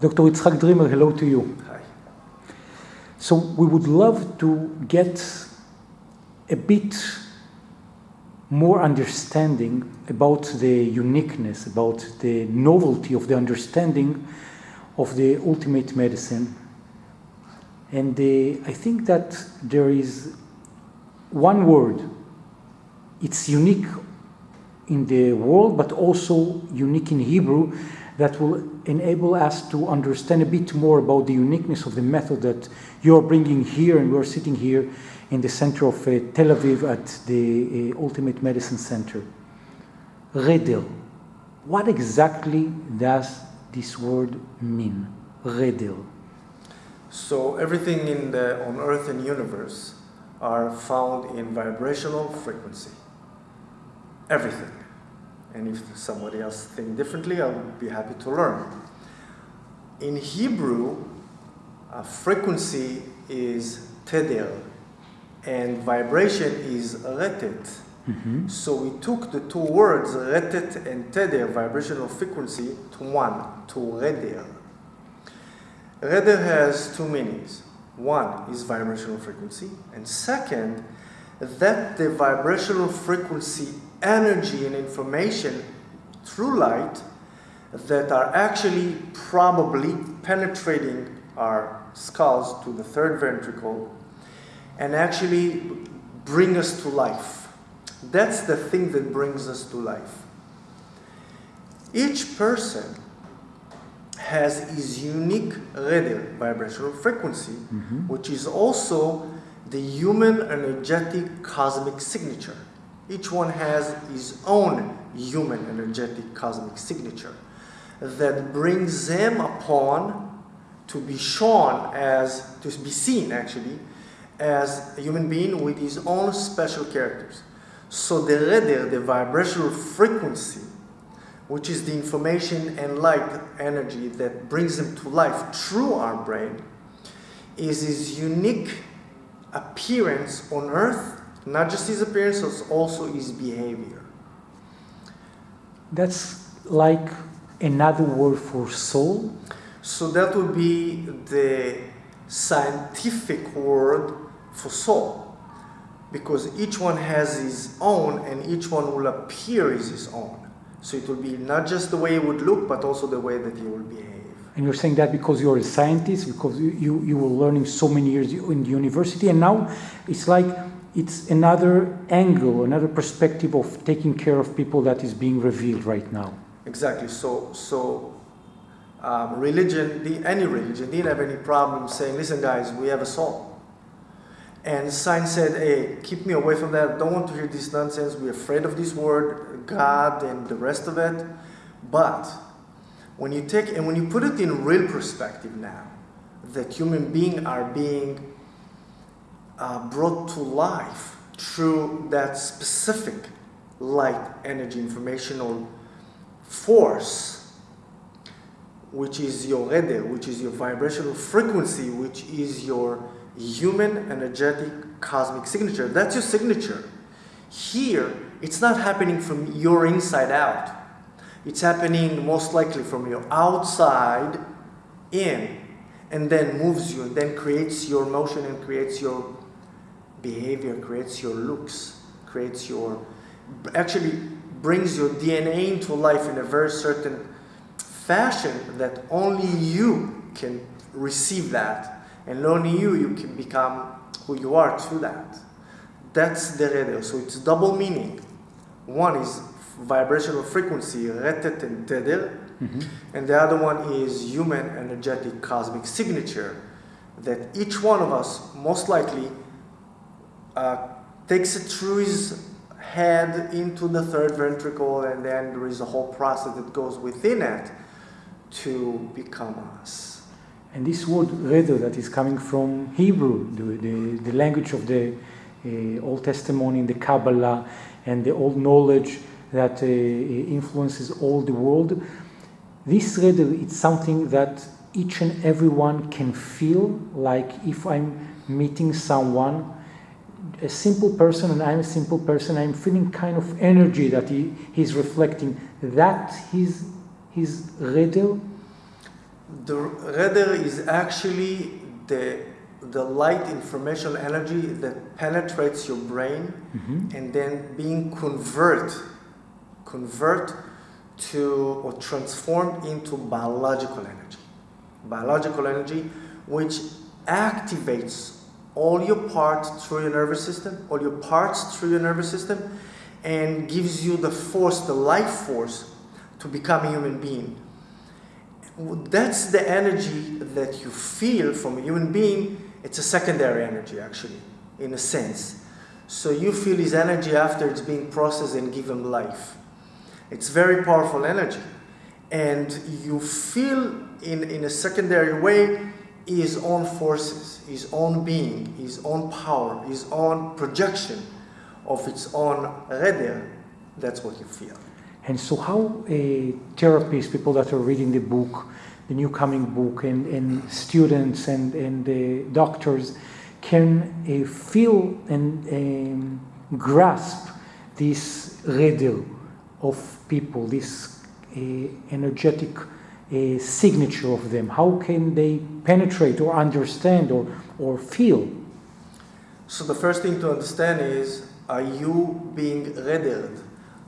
Dr. Yitzhak Dreamer, hello to you. Hi. So we would love to get a bit more understanding about the uniqueness, about the novelty of the understanding of the ultimate medicine. And uh, I think that there is one word, it's unique in the world, but also unique in Hebrew, that will enable us to understand a bit more about the uniqueness of the method that you're bringing here, and we're sitting here in the center of uh, Tel Aviv at the uh, Ultimate Medicine Center. Reder. What exactly does this word mean? Reder. So everything in the on Earth and universe are found in vibrational frequency. Everything. And if somebody else think differently, I'll be happy to learn. In Hebrew, uh, frequency is teder, and vibration is retet. Mm-hmm. So we took the two words, retet and teder, vibrational frequency, to one, to reder. Reder has two meanings. One is vibrational frequency, and second, that the vibrational frequency energy and information through light that are actually probably penetrating our skulls to the third ventricle and actually bring us to life. That's the thing that brings us to life. Each person has his unique reder, vibrational frequency, Mhm. which is also the human energetic cosmic signature. Each one has his own human energetic cosmic signature that brings them upon to be shown as, to be seen actually, as a human being with his own special characters. So the reder, the vibrational frequency, which is the information and light energy that brings them to life through our brain, is his unique appearance on earth, not just his appearance, but also his behavior. That's like another word for soul. So that would be the scientific word for soul. Because each one has his own and each one will appear as his own. So it will be not just the way it would look, but also the way that he will behave. And you're saying that because you're a scientist, because you, you, you were learning so many years in the university, and now it's like it's another angle, another perspective of taking care of people that is being revealed right now. Exactly. So, so um, religion, the, any religion, didn't have any problem saying, listen, guys, we have a soul. And science said, hey, keep me away from that. Don't want to hear this nonsense. We're afraid of this word, God, and the rest of it. But when you take and when you put it in real perspective now, that human beings are being uh, brought to life through that specific light, energy, informational force, which is your reder, which is your vibrational frequency, which is your human energetic cosmic signature. That's your signature. Here, it's not happening from your inside out. It's happening most likely from your outside in, and then moves you, and then creates your motion and creates your behavior, creates your looks, creates your, actually brings your DNA into life in a very certain fashion that only you can receive that, and only you, you can become who you are through that. That's the reder. So it's double meaning. One is vibrational frequency, retet and teder, Mhm. and the other one is human energetic cosmic signature that each one of us most likely uh, takes it through his head into the third ventricle and then there is a whole process that goes within it to become us. And this word reder that is coming from Hebrew, the, the, the language of the uh, Old Testament, in the Kabbalah, and the old knowledge that uh, influences all the world. This reder it's something that each and everyone can feel like if I'm meeting someone, a simple person, and I'm a simple person, I'm feeling kind of energy that he, he's reflecting. That his his reder The radar is actually the, the light information energy that penetrates your brain Mhm. and then being convert, convert to or transformed into biological energy. Biological energy which activates all your parts through your nervous system, all your parts through your nervous system, and gives you the force, the life force, to become a human being. That's the energy that you feel from a human being. It's a secondary energy, actually, in a sense. So you feel his energy after it's being processed and given life. It's very powerful energy. And you feel in, in a secondary way his own forces, his own being, his own power, his own projection of its own radar. That's what you feel. And so, how uh, therapists, people that are reading the book, the new coming book, and, and students and, and uh, doctors can uh, feel and um, grasp this radar of people, this uh, energetic uh, signature of them? How can they penetrate or understand or, or feel? So the first thing to understand is, are you being radared?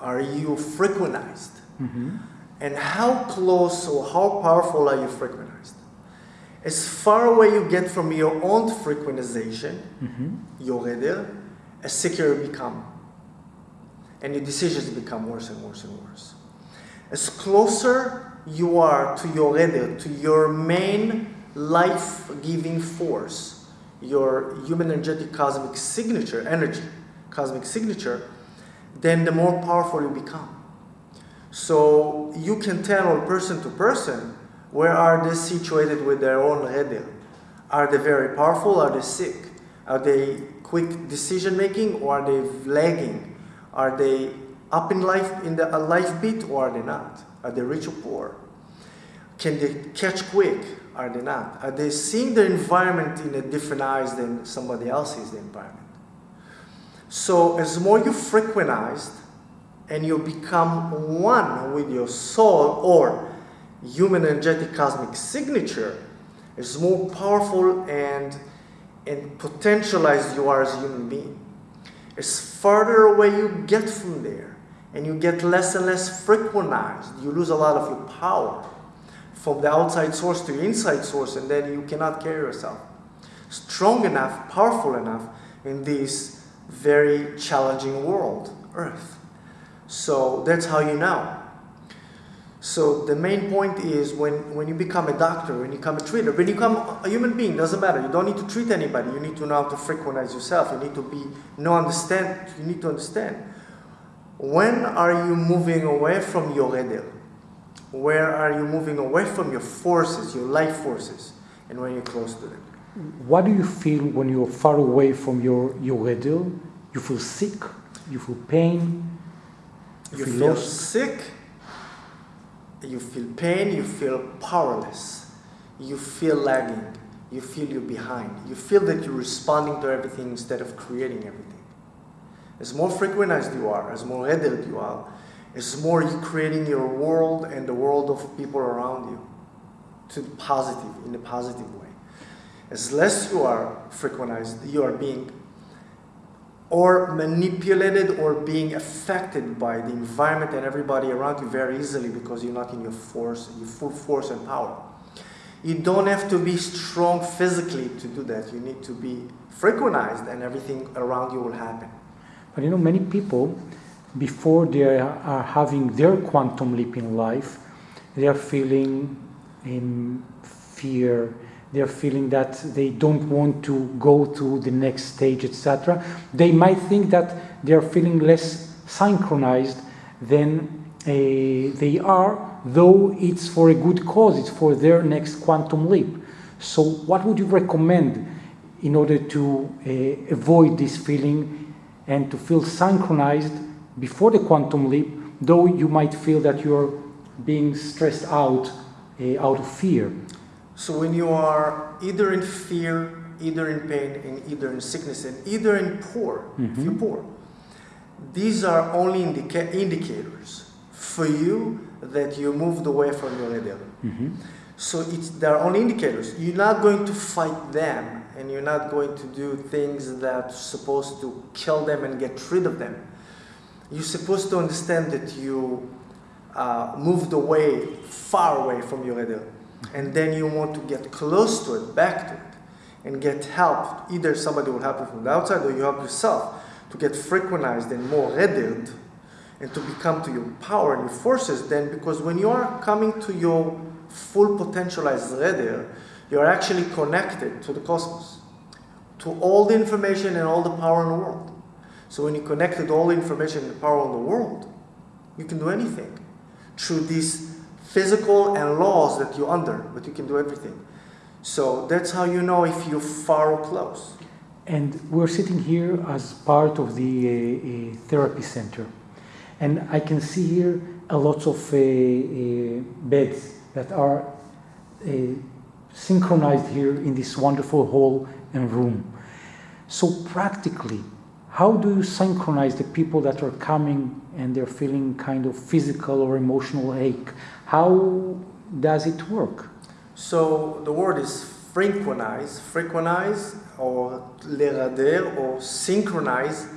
Are you frequentized? Mhm. And how close or how powerful are you frequentized? As far away you get from your own frequentization, Mhm. your radar, as sicker you become. And your decisions become worse and worse and worse. As closer you are to your radar, to your main life giving force, your human energetic cosmic signature, energy, cosmic signature, then the more powerful you become. So you can tell person to person where are they situated with their own radar. Are they very powerful? Are they sick? Are they quick decision making or are they lagging? Are they up in life in the life beat or are they not? Are they rich or poor? Can they catch quick? Are they not? Are they seeing the environment in a different eyes than somebody else sees the environment? So as more you frequentized and you become one with your soul or human energetic cosmic signature, as more powerful and and potentialized you are as a human being. As farther away you get from there, and you get less and less frequentized, you lose a lot of your power from the outside source to the inside source, and then you cannot carry yourself strong enough, powerful enough in this very challenging world, Earth. So that's how you know. So the main point is when, when you become a doctor, when you become a treater, when you become a human being, doesn't matter. You don't need to treat anybody. You need to know how to frequentize yourself. You need to be know, understand. You need to understand. When are you moving away from your radar? Where are you moving away from your forces, your life forces, and when you're close to them? What do you feel when you're far away from your, your radar? You feel sick? You feel pain? You feel feel sick, you feel pain, you feel powerless, you feel lagging, you feel you're behind, you feel that you're responding to everything instead of creating everything. As more frequentized you are, as more adult you are, as more you creating your world and the world of people around you to the positive, in a positive way. As less you are frequentized, you are being or manipulated or being affected by the environment and everybody around you very easily because you're not in your force, your full force and power. You don't have to be strong physically to do that. You need to be frequentized and everything around you will happen. But you know, many people, before they are having their quantum leap in life, they are feeling in fear. They are feeling that they don't want to go to the next stage, etc. They might think that they are feeling less synchronized than uh, they are, though it's for a good cause. It's for their next quantum leap. So, what would you recommend in order to uh, avoid this feeling and to feel synchronized before the quantum leap, though you might feel that you're being stressed out uh, out of fear. So when you are either in fear, either in pain, and either in sickness, and either in poor, if you're poor, these are only indica- indicators for you that you moved away from your eder. Mhm. So it's there are only indicators. You're not going to fight them, and you're not going to do things that's supposed to kill them and get rid of them. You're supposed to understand that you uh, moved away, far away from your eder, and then you want to get close to it, back to it, and get help. Either somebody will help you from the outside, or you help yourself to get frequentized and more readied, and to become to your power and your forces. Then, because when you are coming to your full potentialized reder, you're actually connected to the cosmos, to all the information and all the power in the world. So when you connect to all the information and the power in the world, you can do anything through these physical and laws that you're under, but you can do everything. So that's how you know if you're far or close. And we're sitting here as part of the uh, uh, therapy center. And I can see here a lot of uh, uh, beds that are uh, synchronized here in this wonderful hall and room. So practically, how do you synchronize the people that are coming and they're feeling kind of physical or emotional ache? How does it work? So the word is frequentize, frequentize or lerader or synchronize.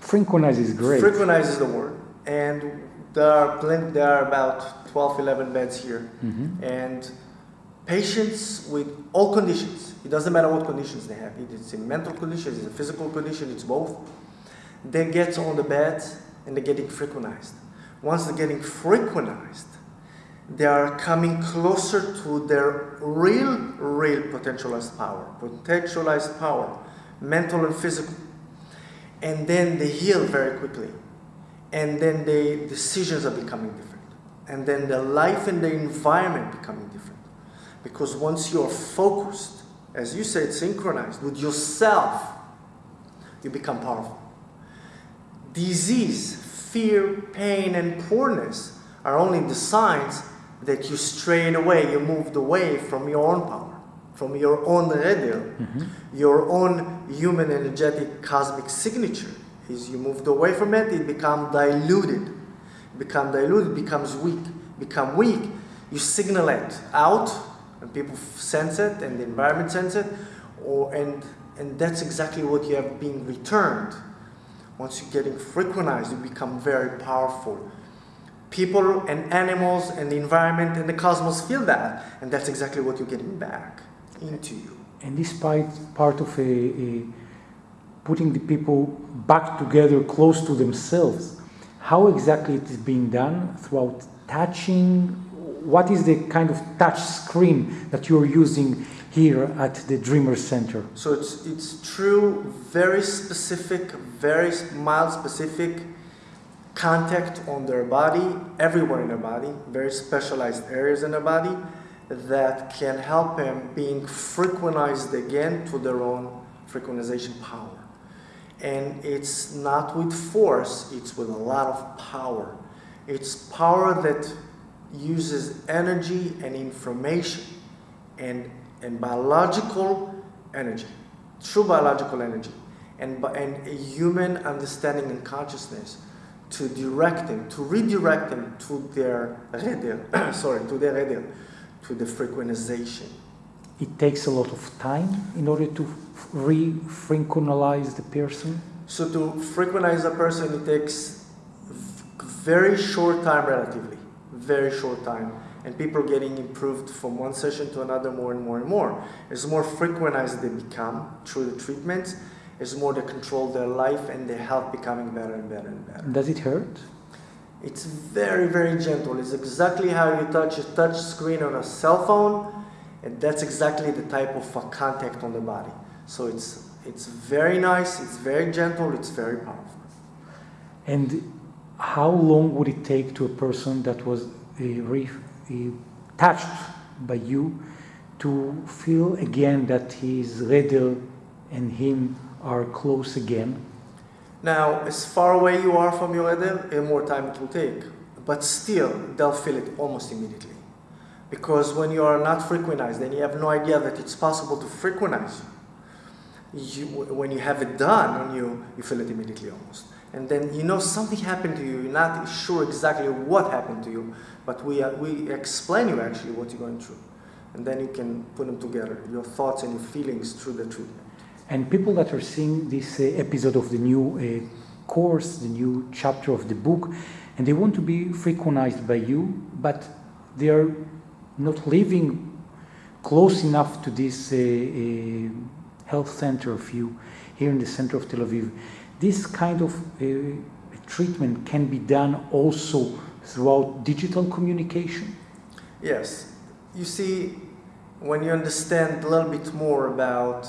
Synchronize is great. Frequentize is the word. And there are, plenty, there are about 12, 11 beds here. Mhm. And patients with all conditions, it doesn't matter what conditions they have, it's a mental condition, it's a physical condition, it's both. They get on the bed and they're getting frequentized. Once they're getting frequentized, they are coming closer to their real, real potentialized power, potentialized power, mental and physical. And then they heal very quickly. And then the decisions are becoming different. And then the life and the environment becoming different. Because once you're focused, as you said, synchronized with yourself, you become powerful. Disease, fear, pain, and poorness are only the signs that you strayed away, you moved away from your own power, from your own radio, mm-hmm. your own human energetic cosmic signature. Is you moved away from it, it become diluted. Become diluted, becomes weak. Become weak, you signal it out, and people sense it, and the environment sense it, or and and that's exactly what you have been returned. Once you're getting frequentized, you become very powerful. People and animals and the environment and the cosmos feel that, and that's exactly what you're getting back into you. And this part, part of a, a putting the people back together close to themselves. How exactly it is being done throughout touching? What is the kind of touch screen that you're using here at the Dreamer Center? So it's it's true, very specific, very mild specific contact on their body, everywhere in their body, very specialized areas in their body that can help them being frequentized again to their own frequentization power. And it's not with force, it's with a lot of power. It's power that uses energy and information and, and biological energy, true biological energy, and, and a human understanding and consciousness to direct them, to redirect them to their reder, sorry, to their reder, to the frequentization. It takes a lot of time in order to re-synchronize the person. So to frequentize a person, it takes very short time relatively, very short time. And people are getting improved from one session to another more and more and more. As more frequentized they become through the treatments, as more they control their life and their health becoming better and better and better. Does it hurt? It's very, very gentle. It's exactly how you touch a touch screen on a cell phone, and that's exactly the type of contact on the body. So it's it's very nice, it's very gentle, it's very powerful. And how long would it take to a person that was re- uh, touched by you to feel again that his Reder and him are close again? Now, as far away you are from your Edel, the more time it will take. But still, they'll feel it almost immediately. Because when you are not frequentized, then you have no idea that it's possible to frequentize you. You when you have it done on you, you feel it immediately almost. and then you know something happened to you. You're not sure exactly what happened to you, but we, uh, we explain you actually what you're going through. And then you can put them together, your thoughts and your feelings through the treatment. And people that are seeing this uh, episode of the new uh, course, the new chapter of the book, and they want to be frequentized by you, but they are not living close enough to this uh, uh, health center of you here in the center of Tel Aviv. This kind of uh, treatment can be done also throughout digital communication. Yes. You see, when you understand a little bit more about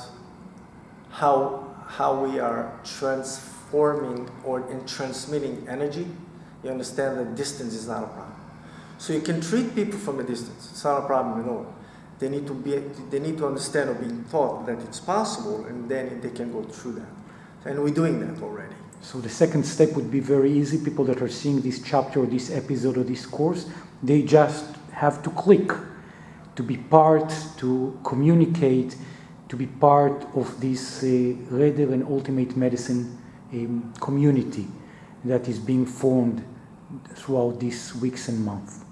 how, how we are transforming or in transmitting energy, you understand that distance is not a problem. So you can treat people from a distance. It's not a problem at all. They need to be, they need to understand or be taught that it's possible, and then they can go through that. And we're doing that already. So the second step would be very easy. People that are seeing this chapter or this episode or this course, they just have to click to be part, to communicate, to be part of this uh, Reder and Ultimate Medicine um, community that is being formed throughout these weeks and months.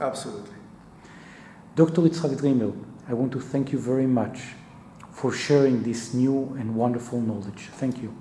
Absolutely. Dr. Yitzhak Dreamer, I want to thank you very much for sharing this new and wonderful knowledge. Thank you.